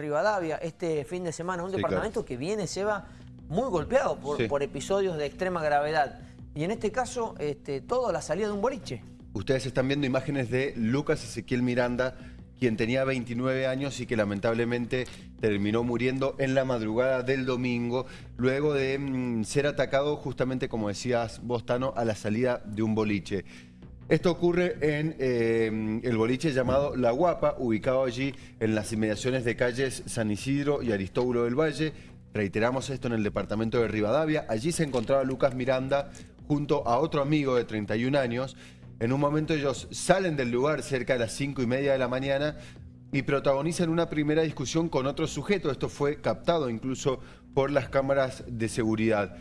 Rivadavia este fin de semana, un departamento que viene, se va muy golpeado por, episodios de extrema gravedad. Y en este caso, este, todo la salida de un boliche. Ustedes están viendo imágenes de Lucas Ezequiel Miranda, quien tenía 29 años y que lamentablemente terminó muriendo en la madrugada del domingo, luego de mm, ser atacado justamente, como decías vos, Tano, a la salida de un boliche. Esto ocurre en eh, el boliche llamado La Guapa, ubicado allí en las inmediaciones de calles San Isidro y Aristóbulo del Valle. Reiteramos esto en el departamento de Rivadavia. Allí se encontraba Lucas Miranda junto a otro amigo de 31 años. En un momento ellos salen del lugar cerca de las 5 y media de la mañana y protagonizan una primera discusión con otro sujeto. Esto fue captado incluso por las cámaras de seguridad.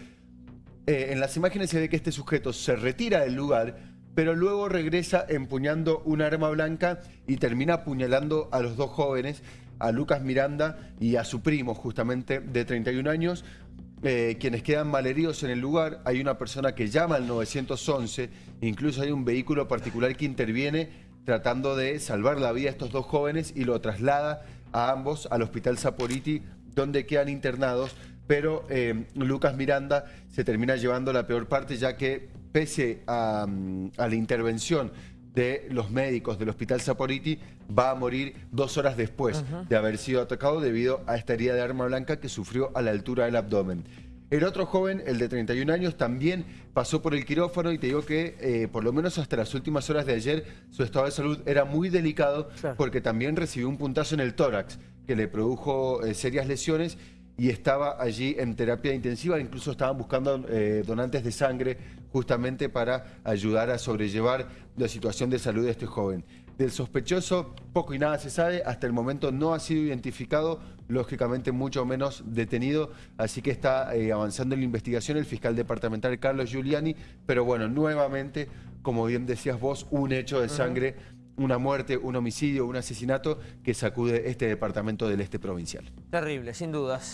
Eh, en las imágenes se ve que este sujeto se retira del lugar pero luego regresa empuñando un arma blanca y termina apuñalando a los dos jóvenes, a Lucas Miranda y a su primo, justamente, de 31 años, eh, quienes quedan malheridos en el lugar. Hay una persona que llama al 911, incluso hay un vehículo particular que interviene tratando de salvar la vida a estos dos jóvenes y lo traslada a ambos al Hospital Saporiti, donde quedan internados, pero eh, Lucas Miranda se termina llevando la peor parte, ya que pese a, la intervención de los médicos del Hospital Saporiti, va a morir dos horas después de haber sido atacado debido a esta herida de arma blanca que sufrió a la altura del abdomen. El otro joven, el de 31 años, también pasó por el quirófano y te digo que eh, por lo menos hasta las últimas horas de ayer su estado de salud era muy delicado porque también recibió un puntazo en el tórax que le produjo eh, serias lesiones y estaba allí en terapia intensiva, incluso estaban buscando eh, donantes de sangre justamente para ayudar a sobrellevar la situación de salud de este joven. Del sospechoso poco y nada se sabe, hasta el momento no ha sido identificado, lógicamente mucho menos detenido, así que está eh, avanzando en la investigación el fiscal departamental Carlos Giuliani, pero bueno, nuevamente, como bien decías vos, un hecho de sangre una muerte, un homicidio, un asesinato que sacude este departamento del este provincial. Terrible, sin dudas.